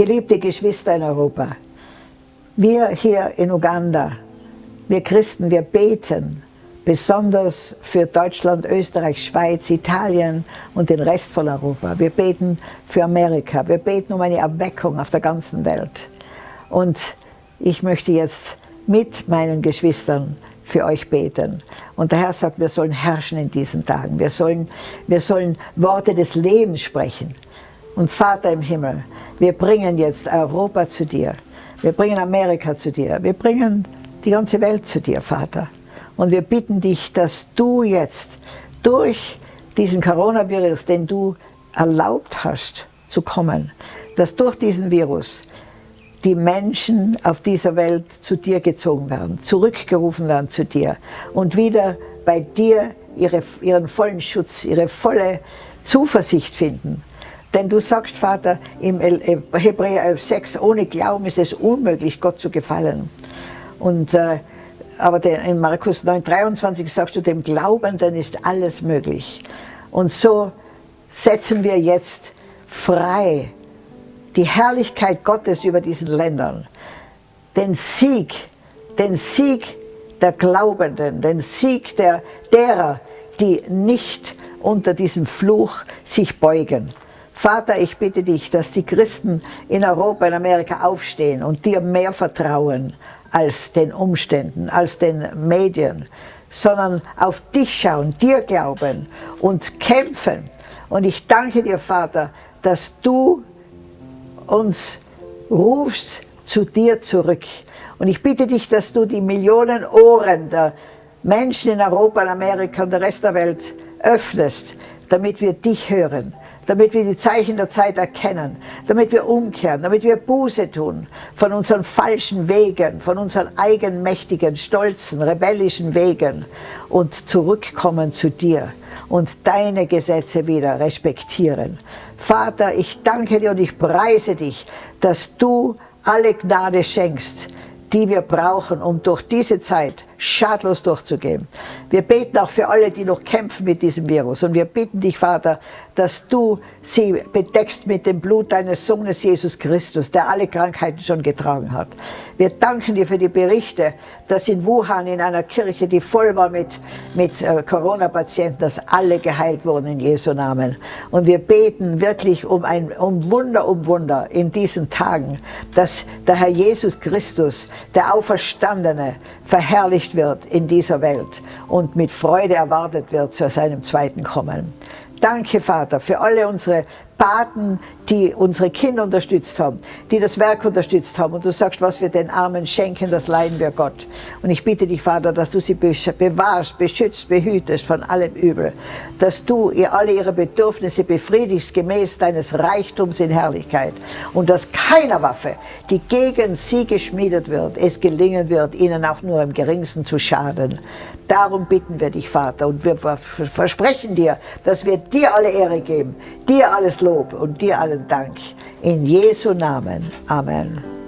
Geliebte Geschwister in Europa, wir hier in Uganda, wir Christen, wir beten besonders für Deutschland, Österreich, Schweiz, Italien und den Rest von Europa. Wir beten für Amerika, wir beten um eine Erweckung auf der ganzen Welt. Und ich möchte jetzt mit meinen Geschwistern für euch beten. Und der Herr sagt, wir sollen herrschen in diesen Tagen. Wir sollen, wir sollen Worte des Lebens sprechen. Und Vater im Himmel, wir bringen jetzt Europa zu dir. Wir bringen Amerika zu dir. Wir bringen die ganze Welt zu dir, Vater. Und wir bitten dich, dass du jetzt durch diesen Coronavirus, den du erlaubt hast zu kommen, dass durch diesen Virus die Menschen auf dieser Welt zu dir gezogen werden, zurückgerufen werden zu dir und wieder bei dir ihre, ihren vollen Schutz, ihre volle Zuversicht finden. Denn du sagst, Vater, im Hebräer 11,6, ohne Glauben ist es unmöglich, Gott zu gefallen. Und, äh, aber der, in Markus 9,23 sagst du, dem Glaubenden ist alles möglich. Und so setzen wir jetzt frei die Herrlichkeit Gottes über diesen Ländern, den Sieg, den Sieg der Glaubenden, den Sieg der, derer, die nicht unter diesem Fluch sich beugen. Vater, ich bitte dich, dass die Christen in Europa, in Amerika aufstehen und dir mehr vertrauen als den Umständen, als den Medien, sondern auf dich schauen, dir glauben und kämpfen. Und ich danke dir, Vater, dass du uns rufst zu dir zurück. Und ich bitte dich, dass du die Millionen Ohren der Menschen in Europa, in Amerika und der Rest der Welt öffnest, damit wir dich hören, damit wir die Zeichen der Zeit erkennen, damit wir umkehren, damit wir Buße tun von unseren falschen Wegen, von unseren eigenmächtigen, stolzen, rebellischen Wegen und zurückkommen zu dir und deine Gesetze wieder respektieren. Vater, ich danke dir und ich preise dich, dass du alle Gnade schenkst, die wir brauchen, um durch diese Zeit schadlos durchzugehen. Wir beten auch für alle, die noch kämpfen mit diesem Virus. Und wir bitten dich, Vater, dass du sie bedeckst mit dem Blut deines Sohnes Jesus Christus, der alle Krankheiten schon getragen hat. Wir danken dir für die Berichte, dass in Wuhan, in einer Kirche, die voll war mit, mit äh, Corona-Patienten, dass alle geheilt wurden in Jesu Namen. Und wir beten wirklich um ein um Wunder, um Wunder in diesen Tagen, dass der Herr Jesus Christus, der Auferstandene, verherrlicht wird in dieser Welt und mit Freude erwartet wird zu seinem zweiten Kommen. Danke, Vater, für alle unsere Paten, die unsere Kinder unterstützt haben, die das Werk unterstützt haben. Und du sagst, was wir den Armen schenken, das leihen wir Gott. Und ich bitte dich, Vater, dass du sie bewahrst, beschützt, behütest von allem Übel. Dass du ihr alle ihre Bedürfnisse befriedigst, gemäß deines Reichtums in Herrlichkeit. Und dass keiner Waffe, die gegen sie geschmiedet wird, es gelingen wird, ihnen auch nur im geringsten zu schaden. Darum bitten wir dich, Vater, und wir versprechen dir, dass wir dir alle Ehre geben, dir alles Lob und dir allen Dank. In Jesu Namen. Amen.